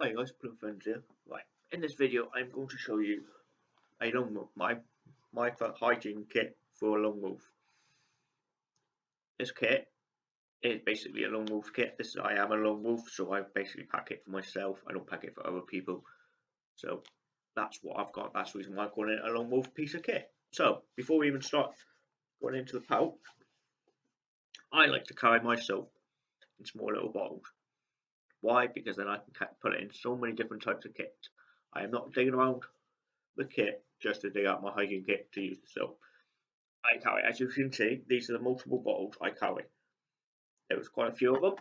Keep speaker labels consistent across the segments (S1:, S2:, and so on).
S1: Hi guys, Blue Friends here. Right, in this video I'm going to show you a wolf, my my hygiene kit for a lone wolf. This kit is basically a lone wolf kit. This I am a lone wolf, so I basically pack it for myself. I don't pack it for other people. So that's what I've got. That's the reason why I call it a lone wolf piece of kit. So before we even start going into the pouch, I like to carry my soap in small little bottles. Why? Because then I can put it in so many different types of kits. I am not digging around the kit just to dig out my hygiene kit to use the soap. I carry, as you can see, these are the multiple bottles I carry. There was quite a few of them,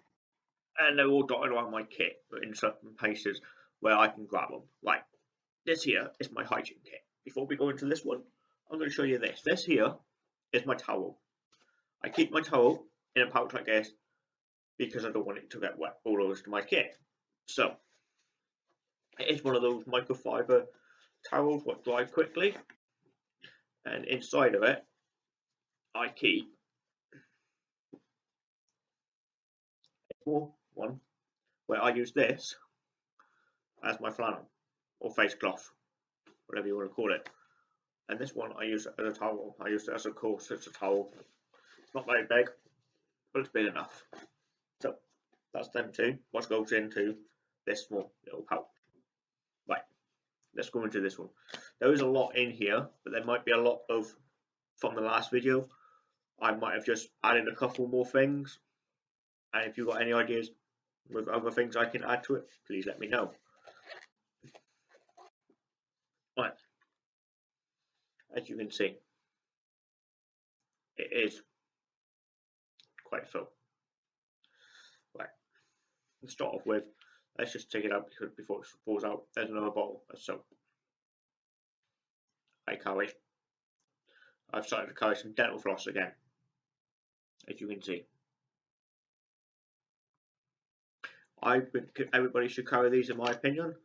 S1: and they're all dotted around my kit, in certain places where I can grab them. Like this here is my hygiene kit. Before we go into this one, I'm going to show you this. This here is my towel. I keep my towel in a pouch like this because I don't want it to get wet all over to my kit. So it is one of those microfiber towels what dry quickly and inside of it I keep one where I use this as my flannel or face cloth whatever you want to call it. And this one I use as a towel. I use it as a course it's a towel. It's not very big but it's big enough that's them two. What goes into this small little pouch. Right, let's go into this one. There is a lot in here, but there might be a lot of from the last video. I might have just added a couple more things. And if you've got any ideas with other things I can add to it, please let me know. Right, as you can see, it is quite full to start off with. Let's just take it out because before it falls out, there's another bottle of soap. I carry. I've started to carry some dental floss again, as you can see. I everybody should carry these in my opinion,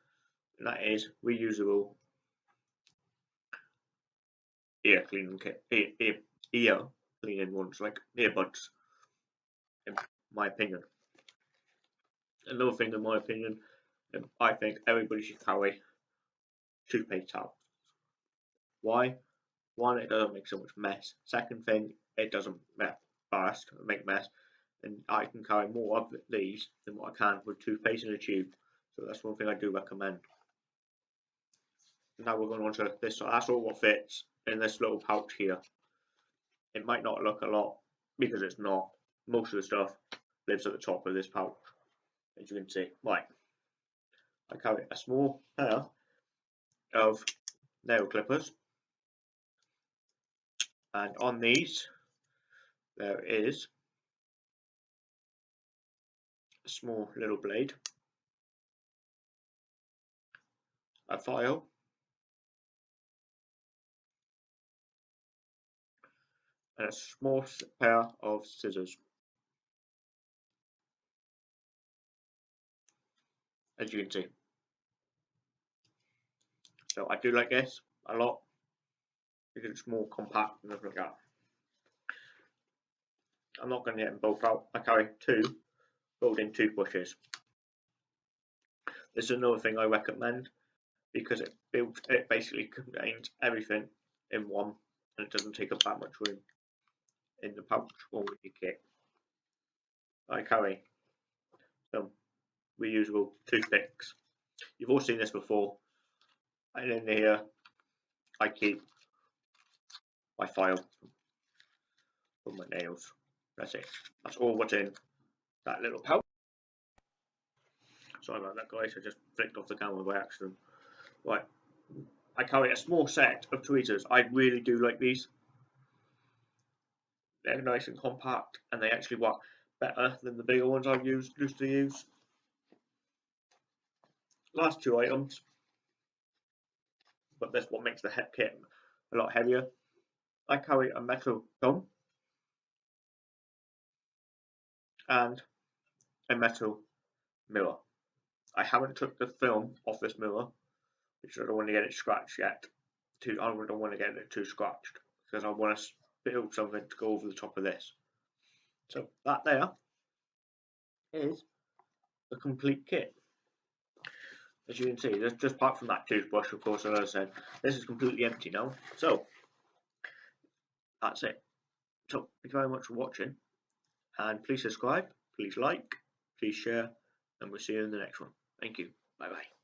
S1: and that is reusable ear cleaning kit, ear, ear, ear cleaning ones like earbuds, in my opinion another thing, in my opinion, um, I think everybody should carry toothpaste towels. Why? One, it doesn't make so much mess. Second thing, it doesn't burst, make mess, and I can carry more of these than what I can with toothpaste in a tube. So that's one thing I do recommend. Now we're going on to this. So that's all what fits in this little pouch here. It might not look a lot because it's not. Most of the stuff lives at the top of this pouch as you can see. Right, I carry a small pair of nail clippers and on these there is a small little blade, a file, and a small pair of scissors. As you can see. So I do like this a lot because it's more compact and everything like that. I'm not going to get them both out. I carry two folding toothbrushes. This is another thing I recommend because it builds it basically contains everything in one and it doesn't take up that much room in the pouch or with your kit. I carry some reusable toothpicks. You've all seen this before. And in here, I keep my file for my nails. That's it. That's all what's in that little pouch. Sorry about that, guys. I just flicked off the camera by accident. Right. I carry a small set of tweezers. I really do like these. They're nice and compact, and they actually work better than the bigger ones I've used used to use last two items, but this one makes the head kit a lot heavier. I carry a metal gun and a metal mirror. I haven't took the film off this mirror because I don't want to get it scratched yet. Too, I don't want to get it too scratched because I want to build something to go over the top of this. So that there is the complete kit. As you can see, just, just apart from that toothbrush, of course, as I said, this is completely empty now. So, that's it. So, thank you very much for watching, and please subscribe, please like, please share, and we'll see you in the next one. Thank you. Bye bye.